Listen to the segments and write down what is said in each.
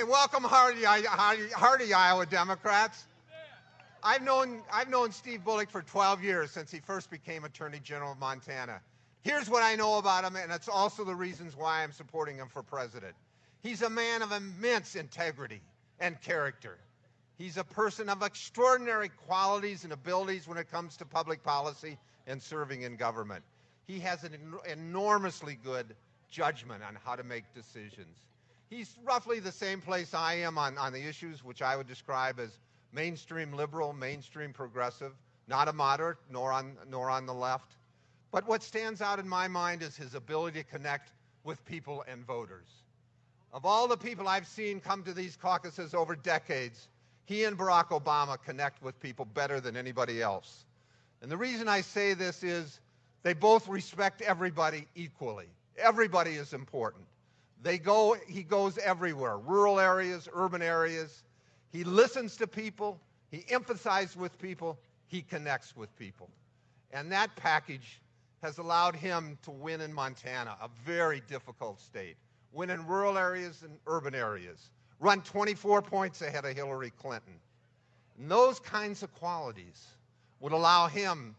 Hey, welcome, hardy, hardy, hardy Iowa Democrats. I've known, I've known Steve Bullock for 12 years since he first became Attorney General of Montana. Here's what I know about him, and it's also the reasons why I'm supporting him for president. He's a man of immense integrity and character. He's a person of extraordinary qualities and abilities when it comes to public policy and serving in government. He has an enormously good judgment on how to make decisions. He's roughly the same place I am on, on the issues which I would describe as mainstream liberal, mainstream progressive, not a moderate, nor on, nor on the left. But what stands out in my mind is his ability to connect with people and voters. Of all the people I've seen come to these caucuses over decades, he and Barack Obama connect with people better than anybody else. And the reason I say this is they both respect everybody equally. Everybody is important. They go, he goes everywhere, rural areas, urban areas. He listens to people, he emphasizes with people, he connects with people. And that package has allowed him to win in Montana, a very difficult state, win in rural areas and urban areas, run 24 points ahead of Hillary Clinton. And those kinds of qualities would allow him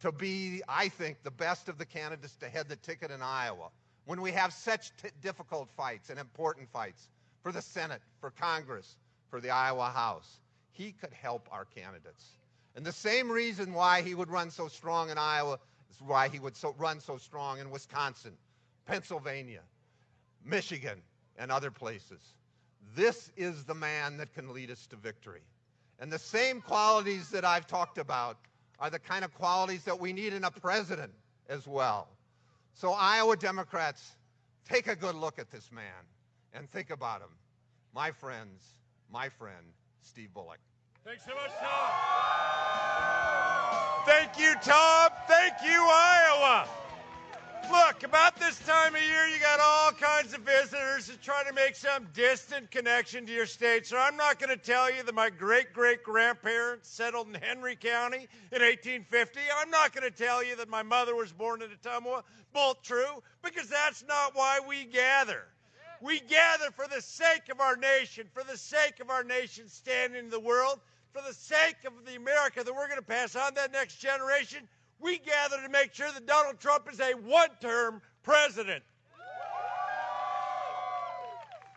to be, I think, the best of the candidates to head the ticket in Iowa when we have such difficult fights and important fights for the Senate, for Congress, for the Iowa House. He could help our candidates. And the same reason why he would run so strong in Iowa is why he would so, run so strong in Wisconsin, Pennsylvania, Michigan, and other places. This is the man that can lead us to victory. And the same qualities that I've talked about are the kind of qualities that we need in a president as well. So, Iowa Democrats, take a good look at this man and think about him. My friends, my friend, Steve Bullock. Thanks so much, Tom. Thank you, Tom. Thank you, Iowa. Look, about this time of year, you got all kinds of visitors that try to make some distant connection to your state. So I'm not going to tell you that my great great grandparents settled in Henry County in 1850. I'm not going to tell you that my mother was born in Ottumwa. Both true, because that's not why we gather. We gather for the sake of our nation, for the sake of our nation standing in the world, for the sake of the America that we're going to pass on to that next generation we gather to make sure that Donald Trump is a one term president.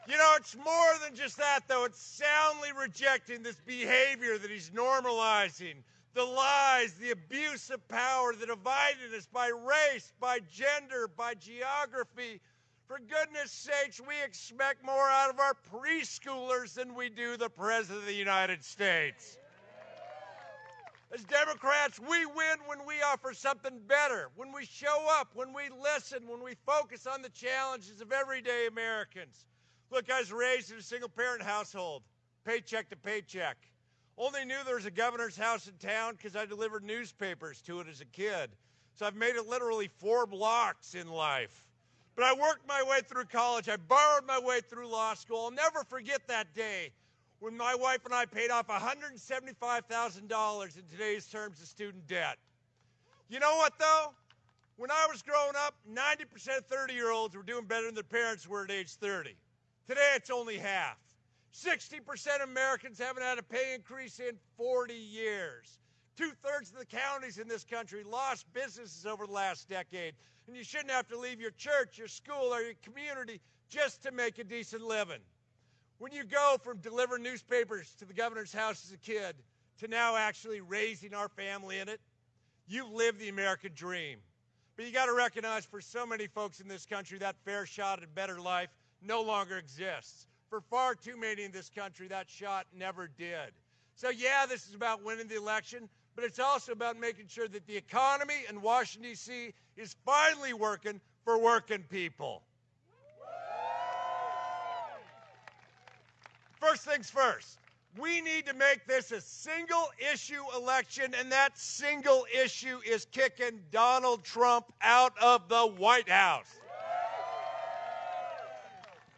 You know, it's more than just that, though. It's soundly rejecting this behavior that he's normalizing the lies, the abuse of power, the divided us by race, by gender, by geography. For goodness sakes, we expect more out of our preschoolers than we do the President of the United States. As Democrats, we win when we offer something better, when we show up, when we listen, when we focus on the challenges of everyday Americans. Look, I was raised in a single parent household, paycheck to paycheck. Only knew there was a governor's house in town because I delivered newspapers to it as a kid. So I've made it literally four blocks in life. But I worked my way through college. I borrowed my way through law school. I'll never forget that day when my wife and I paid off $175,000 in today's terms of student debt. You know what, though? When I was growing up, 90% of 30 year olds were doing better than their parents were at age 30. Today, it's only half. 60% of Americans haven't had a pay increase in 40 years. Two thirds of the counties in this country lost businesses over the last decade. And you shouldn't have to leave your church, your school, or your community just to make a decent living. When you go from delivering newspapers to the governor's house as a kid to now actually raising our family in it, you've lived the American dream. But you got to recognize for so many folks in this country, that fair shot at a better life no longer exists. For far too many in this country, that shot never did. So, yeah, this is about winning the election, but it's also about making sure that the economy in Washington, D.C. is finally working for working people. First things first, we need to make this a single issue election, and that single issue is kicking Donald Trump out of the White House.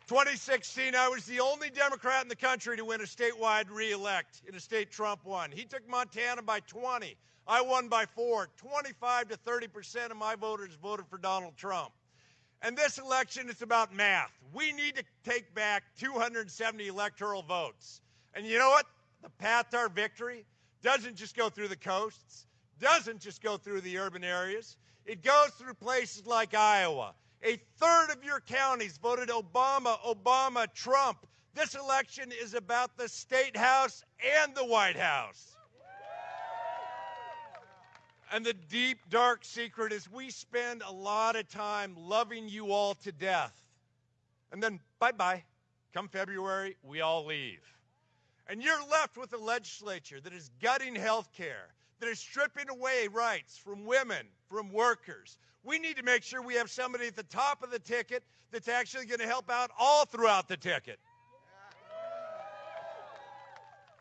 2016, I was the only Democrat in the country to win a statewide reelect in a state Trump won. He took Montana by 20. I won by four. 25 to 30 percent of my voters voted for Donald Trump. And this election is about math. We need to take back 270 electoral votes. And you know what? The path to our victory doesn't just go through the coasts, doesn't just go through the urban areas. It goes through places like Iowa. A third of your counties voted Obama, Obama, Trump. This election is about the state house and the White House. And the deep, dark secret is we spend a lot of time loving you all to death. And then, bye bye. Come February, we all leave. And you're left with a legislature that is gutting health care, that is stripping away rights from women, from workers. We need to make sure we have somebody at the top of the ticket that's actually going to help out all throughout the ticket.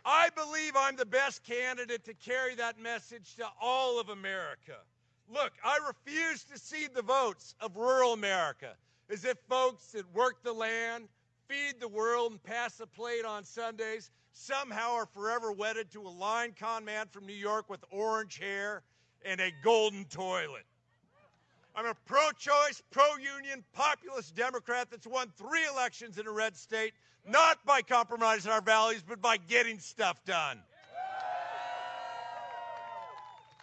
I believe I'm the best candidate to carry that message to all of America. Look, I refuse to cede the votes of rural America as if folks that work the land, feed the world, and pass the plate on Sundays somehow are forever wedded to a line con man from New York with orange hair and a golden toilet. I'm a pro choice, pro union, populist Democrat that's won three elections in a red state, not by compromising our values, but by getting stuff done.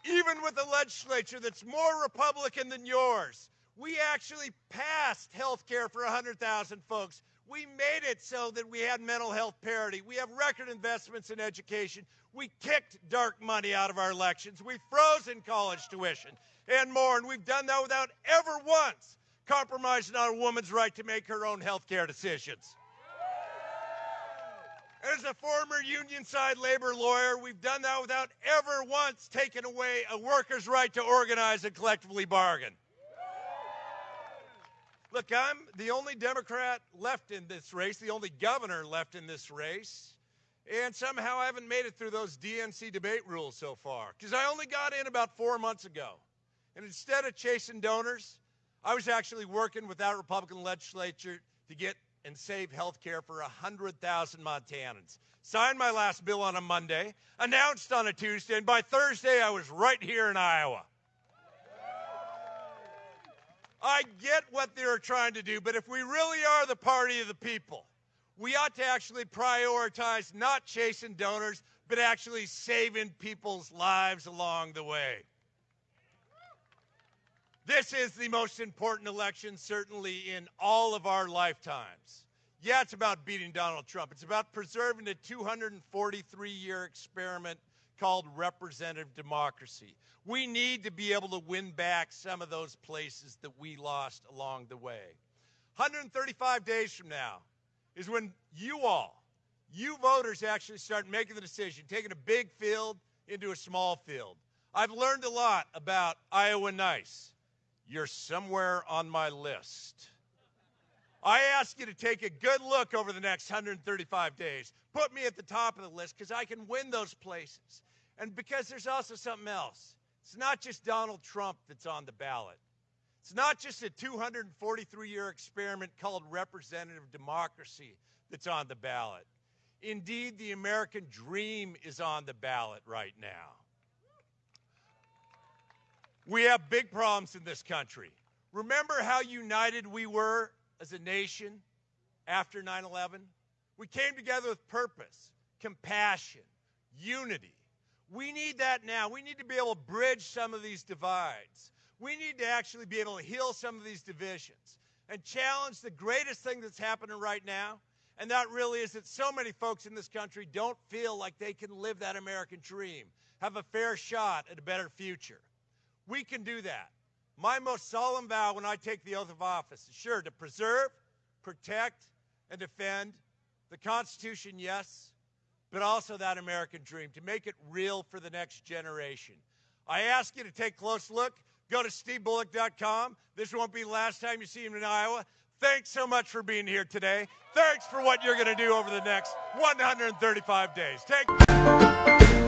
Even with a legislature that's more Republican than yours, we actually passed health care for 100,000 folks. We made it so that we had mental health parity. We have record investments in education. We kicked dark money out of our elections. We've frozen college tuition and more. And we've done that without ever once compromising on a woman's right to make her own health care decisions. As a former union side labor lawyer, we've done that without ever once taking away a worker's right to organize and collectively bargain. Look, I'm the only Democrat left in this race, the only governor left in this race. And somehow I haven't made it through those DNC debate rules so far because I only got in about four months ago. And instead of chasing donors, I was actually working with that Republican legislature to get and save health care for 100,000 Montanans. Signed my last bill on a Monday, announced on a Tuesday, and by Thursday I was right here in Iowa. I get what they're trying to do, but if we really are the party of the people, we ought to actually prioritize not chasing donors, but actually saving people's lives along the way. This is the most important election, certainly in all of our lifetimes. Yeah, it's about beating Donald Trump. It's about preserving a 243 year experiment called representative democracy. We need to be able to win back some of those places that we lost along the way. 135 days from now is when you all, you voters, actually start making the decision, taking a big field into a small field. I've learned a lot about Iowa Nice. You're somewhere on my list. I ask you to take a good look over the next 135 days. Put me at the top of the list because I can win those places. And because there's also something else. It's not just Donald Trump that's on the ballot. It's not just a 243 year experiment called representative democracy that's on the ballot. Indeed, the American dream is on the ballot right now. We have big problems in this country. Remember how united we were as a nation after 9 11? We came together with purpose, compassion, unity. We need that now. We need to be able to bridge some of these divides. We need to actually be able to heal some of these divisions and challenge the greatest thing that's happening right now. And that really is that so many folks in this country don't feel like they can live that American dream, have a fair shot at a better future. We can do that. My most solemn vow when I take the oath of office is sure to preserve, protect, and defend the Constitution, yes, but also that American dream, to make it real for the next generation. I ask you to take a close look. Go to stevebullock.com. This won't be the last time you see him in Iowa. Thanks so much for being here today. Thanks for what you're going to do over the next 135 days. Take